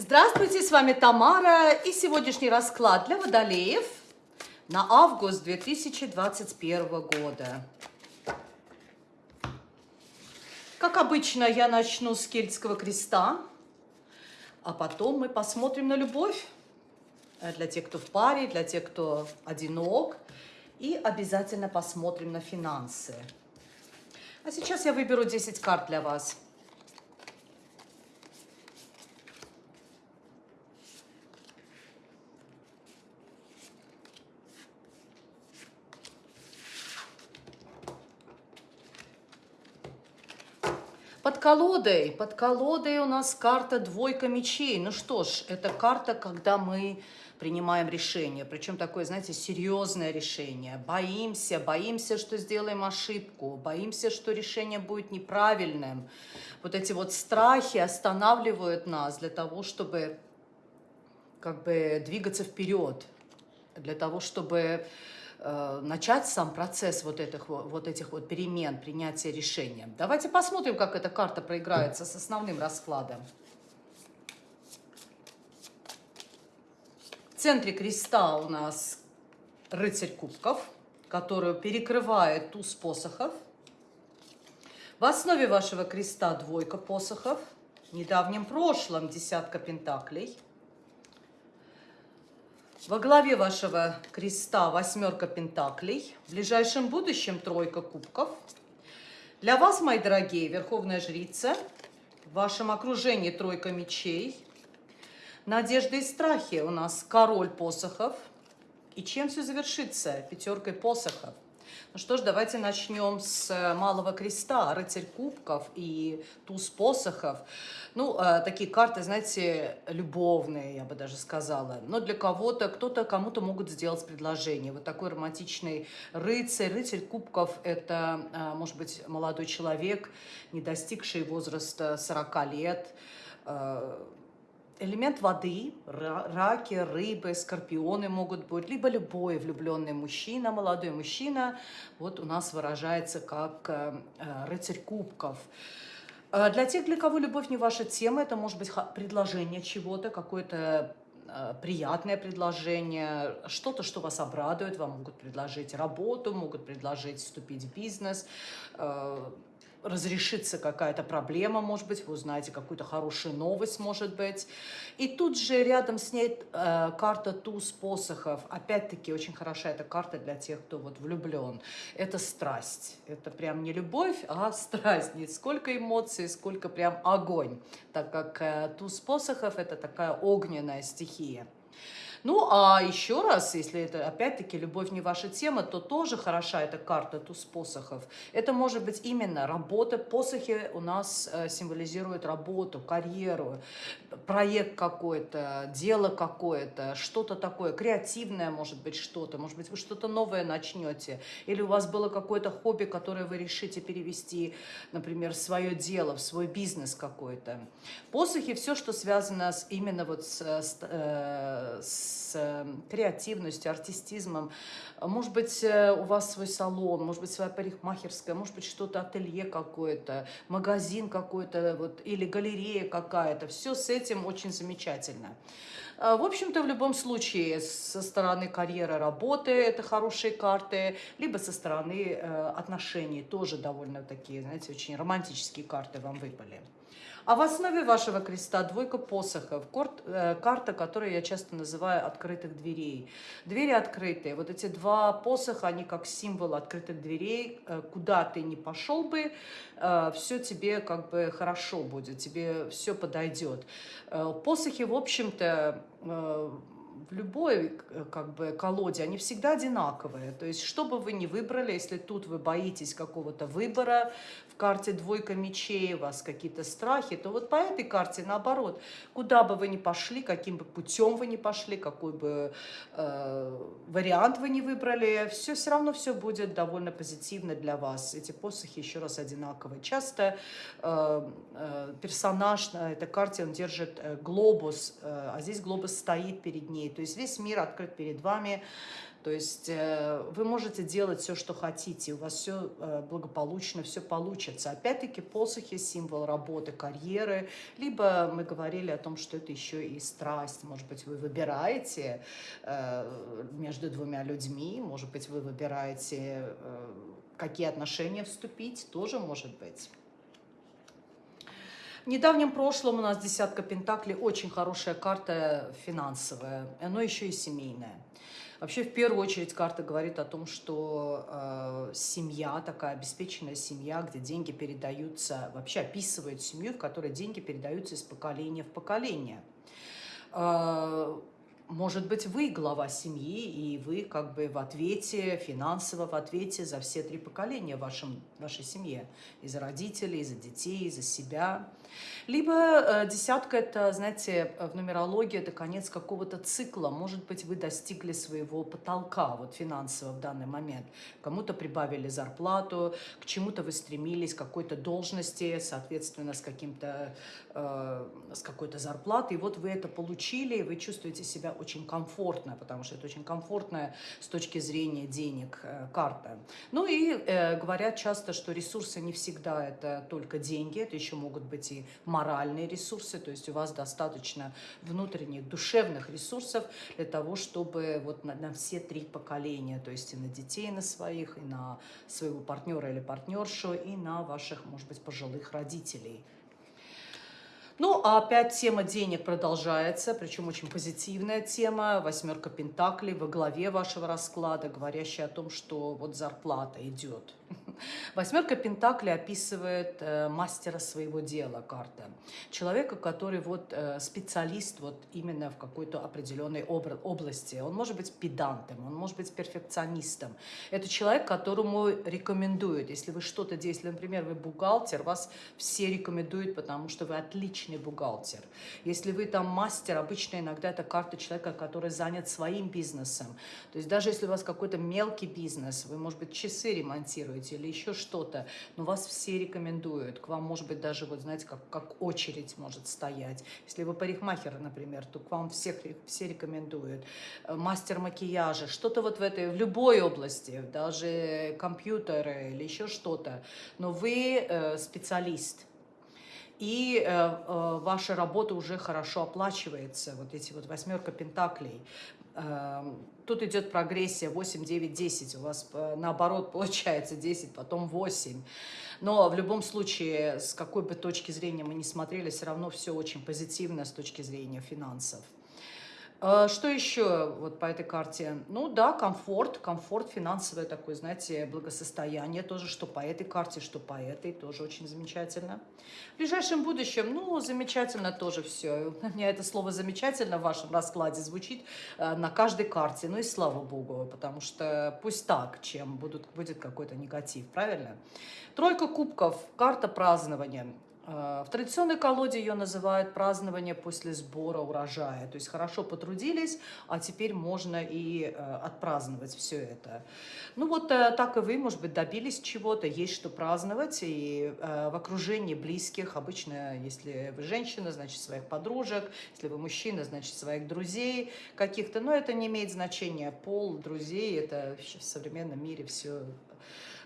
Здравствуйте, с вами Тамара и сегодняшний расклад для водолеев на август 2021 года. Как обычно, я начну с кельтского креста, а потом мы посмотрим на любовь для тех, кто в паре, для тех, кто одинок, и обязательно посмотрим на финансы. А сейчас я выберу 10 карт для вас – Под колодой, под колодой у нас карта двойка мечей. Ну что ж, это карта, когда мы принимаем решение, причем такое, знаете, серьезное решение. Боимся, боимся, что сделаем ошибку, боимся, что решение будет неправильным. Вот эти вот страхи останавливают нас для того, чтобы как бы двигаться вперед, для того, чтобы начать сам процесс вот этих вот, этих вот перемен, принятия решения. Давайте посмотрим, как эта карта проиграется с основным раскладом. В центре креста у нас рыцарь кубков, которую перекрывает туз посохов. В основе вашего креста двойка посохов, в недавнем прошлом десятка пентаклей – во главе вашего креста восьмерка пентаклей, в ближайшем будущем тройка кубков. Для вас, мои дорогие, верховная жрица, в вашем окружении тройка мечей, надежды и страхи у нас король посохов. И чем все завершится? Пятеркой посохов. Ну что ж, давайте начнем с э, Малого Креста, Рыцарь Кубков и Туз Посохов. Ну, э, такие карты, знаете, любовные, я бы даже сказала. Но для кого-то, кто-то кому-то могут сделать предложение. Вот такой романтичный рыцарь. Рыцарь Кубков – это, э, может быть, молодой человек, не достигший возраста 40 лет, элемент воды, раки, рыбы, скорпионы могут быть, либо любой влюбленный мужчина, молодой мужчина, вот у нас выражается как э, э, рыцарь кубков. Э, для тех, для кого любовь не ваша тема, это может быть предложение чего-то, какое-то приятное предложение, что-то, что вас обрадует, вам могут предложить работу, могут предложить вступить в бизнес, разрешится какая-то проблема, может быть, вы узнаете какую-то хорошую новость, может быть. И тут же рядом с ней э, карта туз посохов. Опять-таки, очень хороша эта карта для тех, кто вот влюблен. Это страсть. Это прям не любовь, а страсть. Не сколько эмоций, сколько прям огонь. Так как э, туз посохов – это такая огненная стихия. Ну, а еще раз, если это, опять-таки, любовь не ваша тема, то тоже хороша эта карта туз посохов. Это может быть именно работа. Посохи у нас э, символизируют работу, карьеру, проект какой-то, дело какое-то, что-то такое, креативное может быть что-то, может быть, вы что-то новое начнете, или у вас было какое-то хобби, которое вы решите перевести, например, в свое дело, в свой бизнес какой-то. Посохи, все, что связано с, именно вот с, с, э, с с эм, креативностью, артистизмом. Может быть, э, у вас свой салон, может быть, своя парикмахерская, может быть, что-то, ателье какое-то, магазин какой-то, вот, или галерея какая-то. Все с этим очень замечательно. А, в общем-то, в любом случае, со стороны карьеры, работы это хорошие карты, либо со стороны э, отношений тоже довольно такие, знаете, очень романтические карты вам выпали. А в основе вашего креста двойка посохов, э, карта, которую я часто называю открытых дверей. Двери открытые. Вот эти два посоха, они как символ открытых дверей. Э, куда ты не пошел бы, э, все тебе как бы хорошо будет, тебе все подойдет. Посохи, в общем-то, в любой как бы колоде, они всегда одинаковые. То есть, что бы вы ни выбрали, если тут вы боитесь какого-то выбора, карте двойка мечей, у вас какие-то страхи, то вот по этой карте наоборот, куда бы вы ни пошли, каким бы путем вы ни пошли, какой бы э, вариант вы ни выбрали, все все равно все будет довольно позитивно для вас. Эти посохи еще раз одинаковые. Часто э, э, персонаж на этой карте, он держит э, глобус, э, а здесь глобус стоит перед ней, то есть весь мир открыт перед вами, то То есть э, вы можете делать все, что хотите, у вас все э, благополучно, все получится. Опять-таки посохи – символ работы, карьеры, либо мы говорили о том, что это еще и страсть. Может быть, вы выбираете э, между двумя людьми, может быть, вы выбираете, какие отношения вступить, тоже может быть. В недавнем прошлом у нас десятка пентаклей, очень хорошая карта финансовая, но еще и семейная. Вообще, в первую очередь, карта говорит о том, что э, семья, такая обеспеченная семья, где деньги передаются, вообще описывает семью, в которой деньги передаются из поколения в поколение. Э, может быть, вы глава семьи, и вы как бы в ответе, финансово в ответе за все три поколения в вашем, вашей семье. И за родителей, и за детей, и за себя. Либо э, десятка – это, знаете, в нумерологии это конец какого-то цикла. Может быть, вы достигли своего потолка вот финансово в данный момент. Кому-то прибавили зарплату, к чему-то вы стремились, к какой-то должности, соответственно, с, каким-то, э, с какой-то зарплатой. И вот вы это получили, и вы чувствуете себя очень комфортно, потому что это очень комфортная с точки зрения денег э, карта. Ну и э, говорят часто, что ресурсы не всегда это только деньги, это еще могут быть и моральные ресурсы, то есть у вас достаточно внутренних душевных ресурсов для того, чтобы вот на, на все три поколения, то есть и на детей на своих, и на своего партнера или партнершу, и на ваших, может быть, пожилых родителей – ну, а опять тема денег продолжается, причем очень позитивная тема. Восьмерка Пентаклей во главе вашего расклада, говорящая о том, что вот зарплата идет. Восьмерка Пентаклей описывает э, мастера своего дела, карта. Человека, который вот э, специалист вот именно в какой-то определенной области. Он может быть педантом, он может быть перфекционистом. Это человек, которому рекомендуют, если вы что-то делаете, например, вы бухгалтер, вас все рекомендуют, потому что вы отличный бухгалтер. Если вы там мастер, обычно иногда это карта человека, который занят своим бизнесом. То есть даже если у вас какой-то мелкий бизнес, вы, может быть, часы ремонтируете или еще что-то, но вас все рекомендуют. К вам, может быть, даже, вот знаете, как, как очередь может стоять. Если вы парикмахер, например, то к вам всех, все рекомендуют. Э, мастер макияжа, что-то вот в этой, в любой области, даже компьютеры или еще что-то. Но вы э, специалист и э, э, ваша работа уже хорошо оплачивается, вот эти вот восьмерка пентаклей. Эм, тут идет прогрессия 8, 9, 10. У вас э, наоборот получается 10, потом 8. Но в любом случае, с какой бы точки зрения мы ни смотрели, все равно все очень позитивно с точки зрения финансов. А, что еще вот по этой карте? Ну да, комфорт, комфорт финансовое такое, знаете, благосостояние тоже, что по этой карте, что по этой, тоже очень замечательно. В ближайшем будущем, ну, замечательно тоже все. У меня это слово «замечательно» в вашем раскладе звучит э, на каждой карте, ну и слава богу, потому что пусть так, чем будут, будет какой-то негатив, правильно? Тройка кубков, карта празднования. Э, в традиционной колоде ее называют празднование после сбора урожая. То есть хорошо потрудились, а теперь можно и э, отпраздновать все это. Ну вот э, так и вы, может быть, добились чего-то, есть что праздновать. И в окружении близких, обычно, если вы женщина, значит, своих подружек, если вы мужчина, значит, своих друзей каких-то. Но это не имеет значения. Пол, друзей, это в современном мире все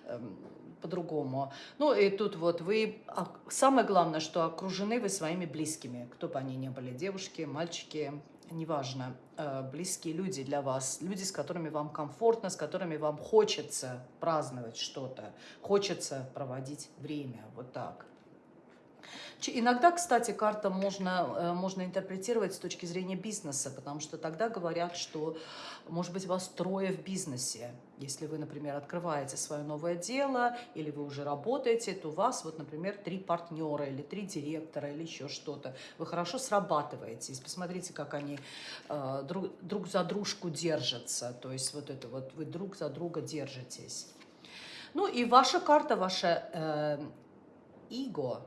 эм, по-другому. Ну и тут вот вы, а, самое главное, что окружены вы своими близкими, кто бы они ни были, девушки, мальчики, неважно, э, близкие люди для вас, люди, с которыми вам комфортно, с которыми вам хочется праздновать что-то, хочется проводить время, вот так. Иногда, кстати, карта можно, э, можно интерпретировать с точки зрения бизнеса, потому что тогда говорят, что, может быть, вас трое в бизнесе. Если вы, например, открываете свое новое дело, или вы уже работаете, то у вас, вот, например, три партнера, или три директора, или еще что-то. Вы хорошо срабатываетесь. Посмотрите, как они э, друг, друг за дружку держатся. То есть вот это вот, вы друг за друга держитесь. Ну и ваша карта, ваша э, эго,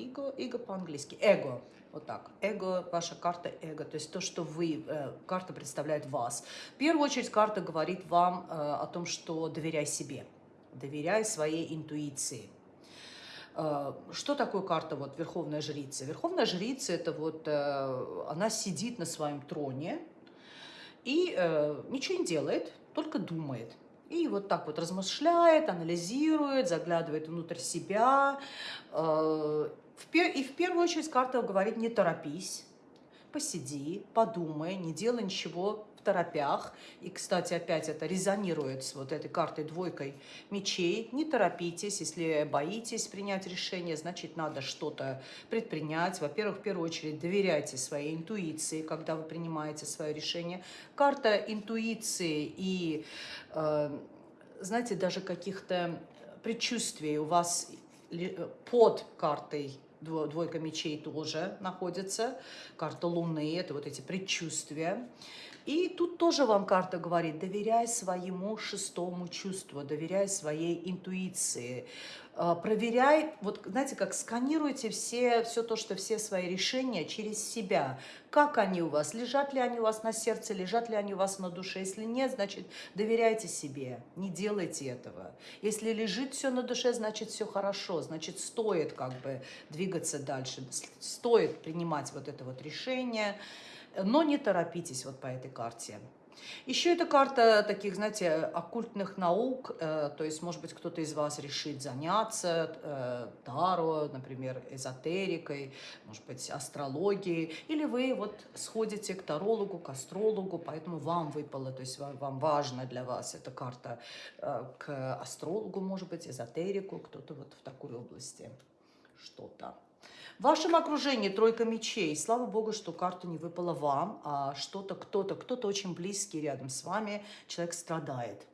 Эго, эго по-английски, эго. Вот так. Эго, ваша карта эго, то есть то, что вы, э, карта представляет вас. В первую очередь карта говорит вам э, о том, что доверяй себе, доверяй своей интуиции. Э, что такое карта вот Верховная Жрица? Верховная Жрица, это вот, э, она сидит на своем троне и э, ничего не делает, только думает. И вот так вот размышляет, анализирует, заглядывает внутрь себя. И в первую очередь карта говорит, не торопись, посиди, подумай, не делай ничего в торопях. И, кстати, опять это резонирует с вот этой картой двойкой мечей. Не торопитесь, если боитесь принять решение, значит, надо что-то предпринять. Во-первых, в первую очередь, доверяйте своей интуиции, когда вы принимаете свое решение. Карта интуиции и, э, знаете, даже каких-то предчувствий у вас под картой двойка мечей тоже находится. Карта Луны, это вот эти предчувствия. И тут тоже вам карта говорит, доверяй своему шестому чувству, доверяй своей интуиции. А, проверяй, вот знаете, как сканируйте все, все то, что все свои решения через себя. Как они у вас, лежат ли они у вас на сердце, лежат ли они у вас на душе. Если нет, значит, доверяйте себе, не делайте этого. Если лежит все на душе, значит, все хорошо, значит, стоит как бы двигаться дальше, стоит принимать вот это вот решение но не торопитесь вот по этой карте. Еще эта карта таких, знаете, оккультных наук, э, то есть, может быть, кто-то из вас решит заняться э, таро, например, эзотерикой, может быть, астрологией, или вы вот сходите к тарологу, к астрологу, поэтому вам выпало, то есть вам, вам важно для вас эта карта э, к астрологу, может быть, эзотерику, кто-то вот в такой области что-то. В вашем окружении тройка мечей. Слава Богу, что карта не выпала вам, а что-то, кто-то, кто-то очень близкий рядом с вами. Человек страдает.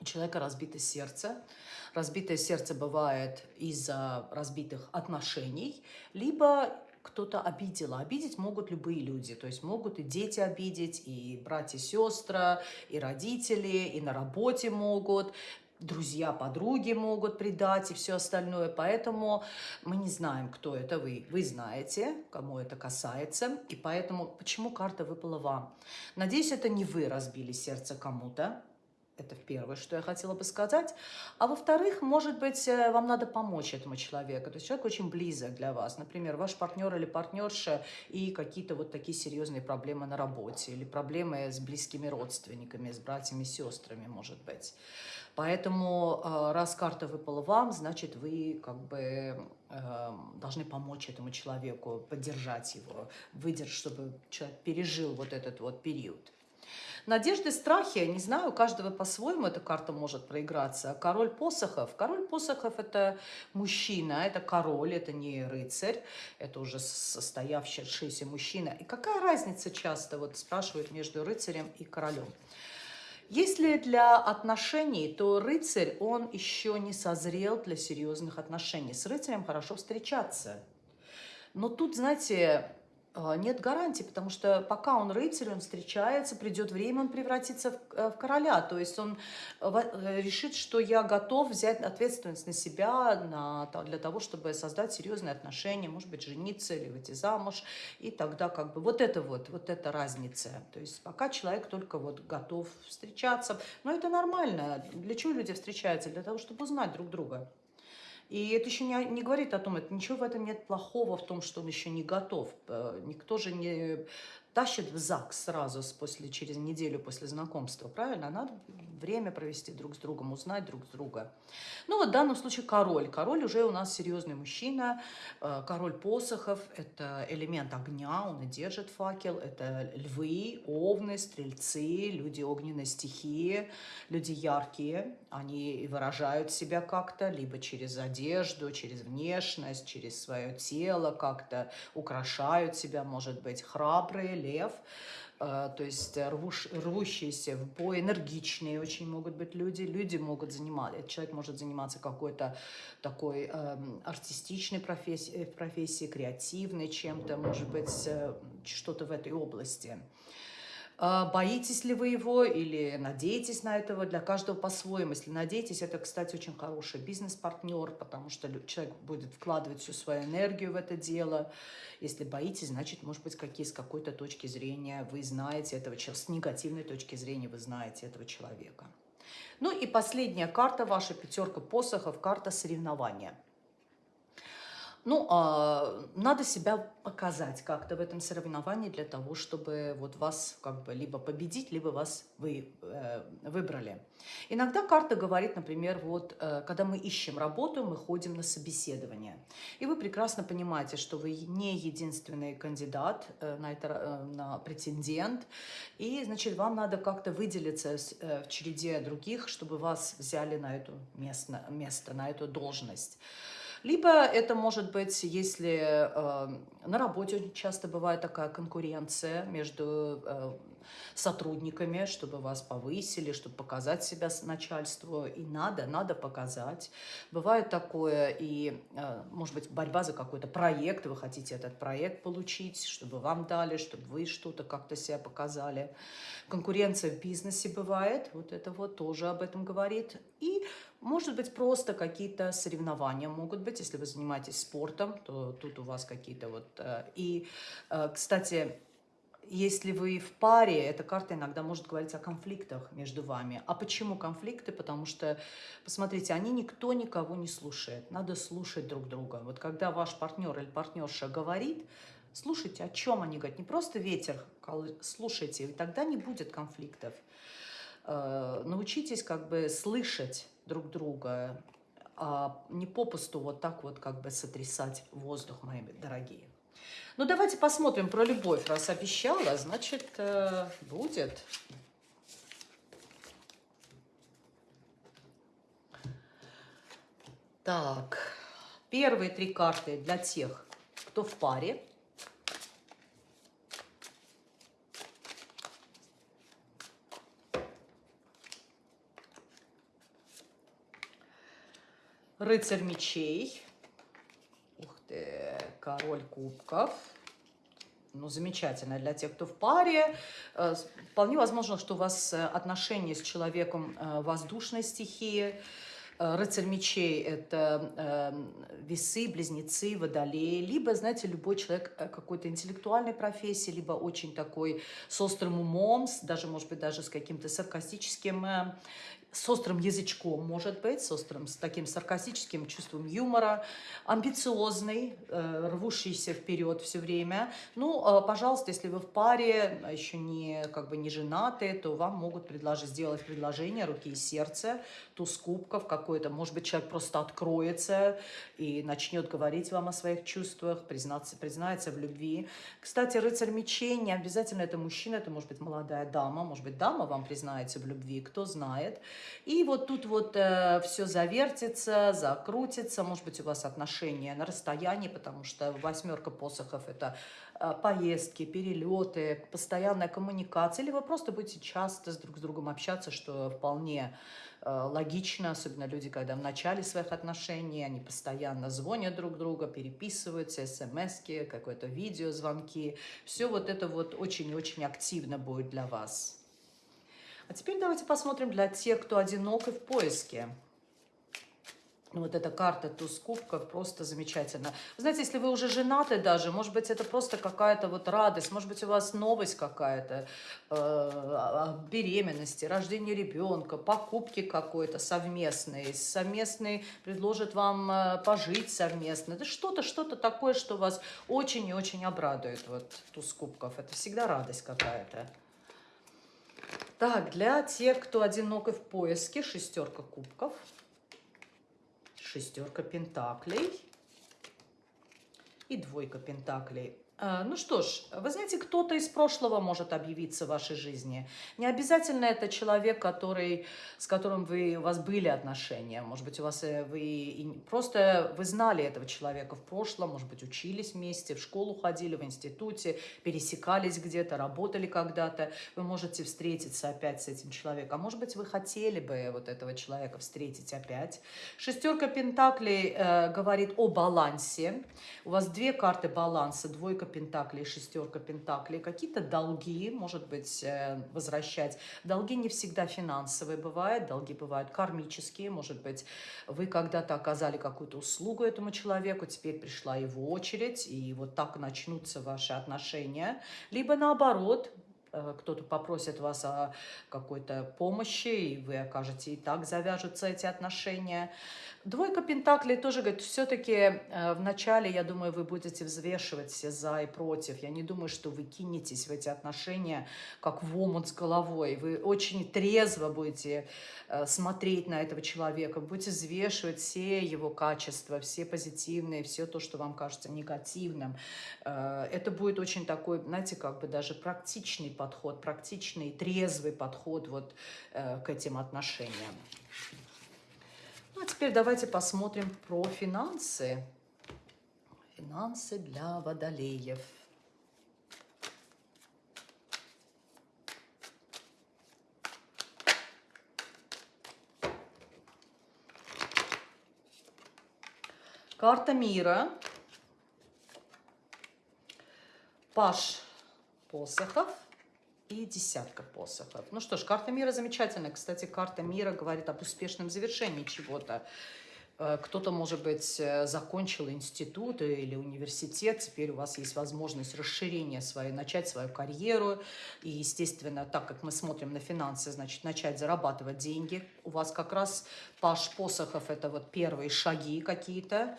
У человека разбито сердце. Разбитое сердце бывает из-за разбитых отношений, либо кто-то обидел. Обидеть могут любые люди. То есть могут и дети обидеть, и братья, сестры, и родители, и на работе могут друзья, подруги могут предать и все остальное. Поэтому мы не знаем, кто это вы. Вы знаете, кому это касается. И поэтому, почему карта выпала вам? Надеюсь, это не вы разбили сердце кому-то. Это первое, что я хотела бы сказать. А во-вторых, может быть, э, вам надо помочь этому человеку. То есть человек очень близок для вас. Например, ваш партнер или партнерша и какие-то вот такие серьезные проблемы на работе или проблемы с близкими родственниками, с братьями, сестрами, может быть. Поэтому э, раз карта выпала вам, значит, вы как бы эм, должны помочь этому человеку, поддержать его, выдержать, чтобы человек пережил вот этот вот период. Надежды, страхи, не знаю, у каждого по-своему эта карта может проиграться. Король посохов. Король посохов – это мужчина, это король, это не рыцарь, это уже состоявшийся мужчина. И какая разница часто, вот спрашивают, между рыцарем и королем? Если для отношений, то рыцарь, он еще не созрел для серьезных отношений. С рыцарем хорошо встречаться. Но тут, знаете, нет гарантии, потому что пока он рыцарь, он встречается, придет время, он превратится в, э, в короля. То есть он э, э, решит, что я готов взять ответственность на себя на, для того, чтобы создать серьезные отношения, может быть, жениться или выйти замуж. И тогда как бы вот это вот, вот эта разница. То есть пока человек только вот готов встречаться. Но это нормально. Для чего люди встречаются? Для того, чтобы узнать друг друга. И это еще не, не говорит о том, это ничего в этом нет плохого в том, что он еще не готов. Э, никто же не тащит в ЗАГС сразу после, через неделю после знакомства, правильно? Надо время провести друг с другом, узнать друг друга. Ну вот в данном случае король. Король уже у нас серьезный мужчина, э, король посохов, это элемент огня, он и держит факел, это львы, овны, стрельцы, люди огненной стихии, люди яркие, они выражают себя как-то, либо через одежду, через внешность, через свое тело как-то украшают себя, может быть, храбрые, лев, э, то есть рвущиеся в бой, энергичные очень могут быть люди. Люди могут заниматься, человек может заниматься какой-то такой э, артистичной профессией, профессией, креативной чем-то, может быть, э, что-то в этой области. А, боитесь ли вы его или надеетесь на этого, для каждого по-своему. Если надеетесь, это, кстати, очень хороший бизнес-партнер, потому что человек будет вкладывать всю свою энергию в это дело. Если боитесь, значит, может быть, какие, с какой-то точки зрения вы знаете этого человека, с негативной точки зрения вы знаете этого человека. Ну и последняя карта, ваша пятерка посохов, карта соревнования. Ну, а, надо себя показать как-то в этом соревновании для того, чтобы вот вас как бы либо победить, либо вас вы, э, выбрали. Иногда карта говорит, например, вот, э, когда мы ищем работу, мы ходим на собеседование. И вы прекрасно понимаете, что вы не единственный кандидат э, на, это, э, на претендент. И, значит, вам надо как-то выделиться э, в череде других, чтобы вас взяли на это место, место на эту должность. Либо это может быть, если э, на работе часто бывает такая конкуренция между э, сотрудниками, чтобы вас повысили, чтобы показать себя начальству. И надо, надо показать. Бывает такое и, э, может быть, борьба за какой-то проект. Вы хотите этот проект получить, чтобы вам дали, чтобы вы что-то как-то себя показали. Конкуренция в бизнесе бывает. Вот это вот тоже об этом говорит. И может быть, просто какие-то соревнования могут быть. Если вы занимаетесь спортом, то тут у вас какие-то вот... Э, и, э, кстати, если вы в паре, эта карта иногда может говорить о конфликтах между вами. А почему конфликты? Потому что, посмотрите, они никто никого не слушает. Надо слушать друг друга. Вот когда ваш партнер или партнерша говорит, слушайте, о чем они говорят. Не просто ветер, слушайте, и тогда не будет конфликтов. Э, научитесь как бы слышать друг друга, а не попусту вот так вот как бы сотрясать воздух, мои дорогие. Ну, давайте посмотрим про любовь. Раз обещала, значит, э, будет. Так, первые три карты для тех, кто в паре. Рыцарь мечей. Ух ты, король кубков. Ну, замечательно для тех, кто в паре. Э, вполне возможно, что у вас э, отношения с человеком э, воздушной стихии. Рыцарь мечей – это весы, близнецы, водолеи. Либо, знаете, любой человек какой-то интеллектуальной профессии, либо очень такой с острым умом, даже, может быть, даже с каким-то саркастическим с острым язычком, может быть, с острым, с таким саркастическим чувством юмора, амбициозный, э, рвущийся вперед все время. Ну, э, пожалуйста, если вы в паре, а еще не, как бы не женаты, то вам могут предложить, сделать предложение руки и сердца, туз кубков какой-то. Может быть, человек просто откроется и начнет говорить вам о своих чувствах, признаться, признается в любви. Кстати, рыцарь мечей не обязательно это мужчина, это может быть молодая дама, может быть, дама вам признается в любви, кто знает. И вот тут вот э, все завертится, закрутится, может быть, у вас отношения на расстоянии, потому что восьмерка посохов – это э, поездки, перелеты, постоянная коммуникация, или вы просто будете часто с друг с другом общаться, что вполне э, логично, особенно люди, когда в начале своих отношений, они постоянно звонят друг друга, переписываются, смс какое-то видеозвонки. Все вот это вот очень-очень активно будет для вас. А теперь давайте посмотрим для тех, кто одинок и в поиске. Вот эта карта туз кубков просто замечательно. Знаете, если вы уже женаты даже, может быть, это просто какая-то вот радость, может быть, у вас новость какая-то, э, беременности, рождение ребенка, покупки какой-то совместной, совместный предложит вам э, пожить совместно. Это что-то, что-то такое, что вас очень и очень обрадует, вот туз кубков. Это всегда радость какая-то. Так, для тех, кто одинок и в поиске, шестерка кубков, шестерка пентаклей и двойка пентаклей. А, ну что ж, вы знаете, кто-то из прошлого может объявиться в вашей жизни. Не обязательно это человек, который, с которым вы, у вас были отношения. Может быть, у вас э, вы просто вы знали этого человека в прошлом, может быть, учились вместе, в школу ходили, в институте, пересекались где-то, работали когда-то. Вы можете встретиться опять с этим человеком. А может быть, вы хотели бы вот этого человека встретить опять. Шестерка пентаклей э, говорит о балансе. У вас две карты баланса, двойка пентаклей, шестерка пентаклей, какие-то долги, может быть, э, возвращать. Долги не всегда финансовые бывают, долги бывают кармические, может быть, вы когда-то оказали какую-то услугу этому человеку, теперь пришла его очередь, и вот так начнутся ваши отношения. Либо наоборот, кто-то попросит вас о какой-то помощи, и вы окажете, и так завяжутся эти отношения. Двойка Пентаклей тоже говорит, все-таки э, в начале, я думаю, вы будете взвешивать все за и против. Я не думаю, что вы кинетесь в эти отношения, как в омут с головой. Вы очень трезво будете э, смотреть на этого человека, будете взвешивать все его качества, все позитивные, все то, что вам кажется негативным. Э, это будет очень такой, знаете, как бы даже практичный подход, практичный, трезвый подход вот э, к этим отношениям. Ну, а теперь давайте посмотрим про финансы. Финансы для водолеев. Карта мира. Паш посохов и десятка посохов. Ну что ж, карта мира замечательная. Кстати, карта мира говорит об успешном завершении чего-то. Э, кто-то, может быть, э, закончил институт или университет, теперь у вас есть возможность расширения своей, начать свою карьеру. И, естественно, так как мы смотрим на финансы, значит, начать зарабатывать деньги. У вас как раз паш посохов – это вот первые шаги какие-то.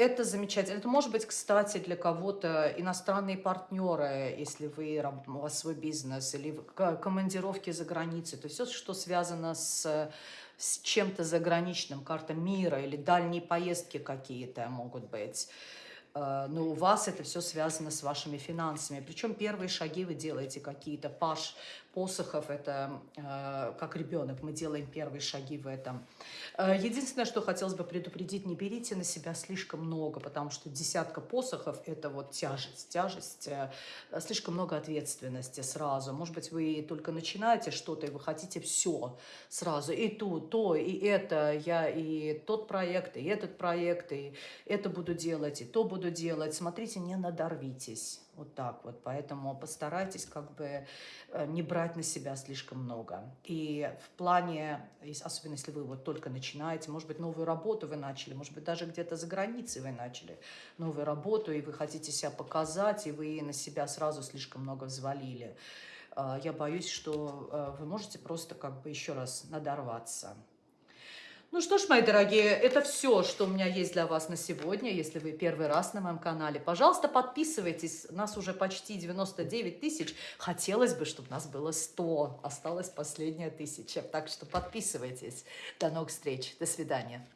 Это замечательно. Это может быть, кстати, для кого-то иностранные партнеры, если вы, у вас свой бизнес, или командировки за границей. То есть все, что связано с, с чем-то заграничным, карта мира или дальние поездки какие-то могут быть. Э, но у вас это все связано с вашими финансами. Причем первые шаги вы делаете какие-то. Паш посохов, это э, как ребенок, мы делаем первые шаги в этом. Э, единственное, что хотелось бы предупредить, не берите на себя слишком много, потому что десятка посохов – это вот тяжесть, тяжесть, э, слишком много ответственности сразу. Может быть, вы только начинаете что-то, и вы хотите все сразу, и то, то, и это, я и тот проект, и этот проект, и это буду делать, и то буду делать. Смотрите, не надорвитесь. Вот так вот. Поэтому постарайтесь как бы э, не брать на себя слишком много. И в плане, особенно если вы вот только начинаете, может быть, новую работу вы начали, может быть, даже где-то за границей вы начали новую работу, и вы хотите себя показать, и вы на себя сразу слишком много взвалили. Э, я боюсь, что э, вы можете просто как бы еще раз надорваться. Ну что ж, мои дорогие, это все, что у меня есть для вас на сегодня. Если вы первый раз на моем канале, пожалуйста, подписывайтесь. Нас уже почти 99 тысяч. Хотелось бы, чтобы нас было 100. Осталась последняя тысяча. Так что подписывайтесь. До новых встреч. До свидания.